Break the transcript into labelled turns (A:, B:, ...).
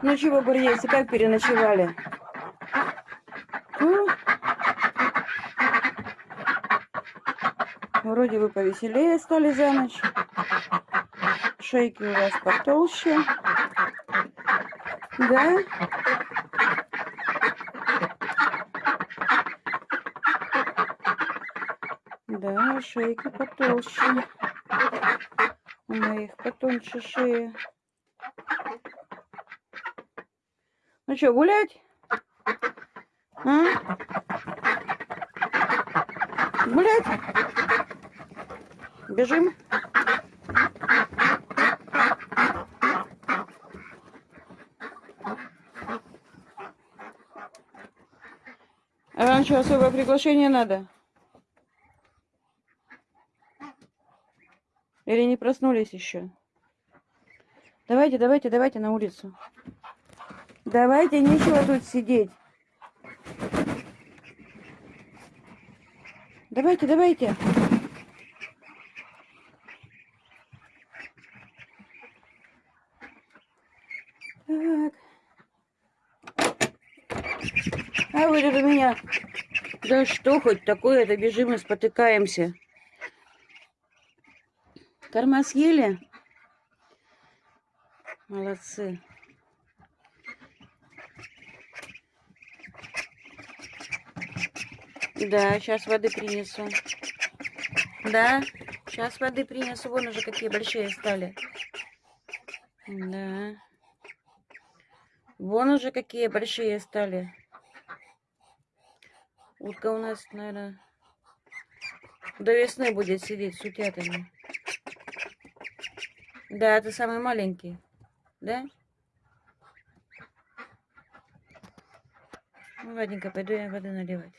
A: Ну чего, бурьейцы, как переночевали? Ну, вроде вы повеселее стали за ночь. Шейки у вас потолще. Да? Да, шейка потолще. У моих потоньше шея. Ну что, гулять? А? Гулять? Бежим? А вам что, особое приглашение надо? Или не проснулись еще? Давайте, давайте, давайте на улицу. Давайте, нечего тут сидеть. Давайте, давайте. Так. А вы тут у меня... Да что хоть такое-то, бежим и спотыкаемся. Корма съели? Молодцы. Да, сейчас воды принесу. Да, сейчас воды принесу. Вон уже какие большие стали. Да. Вон уже какие большие стали. Утка у нас, наверное, до весны будет сидеть с утятами. Да, ты самый маленький. Да? Ну, ладненько, пойду я воды наливать.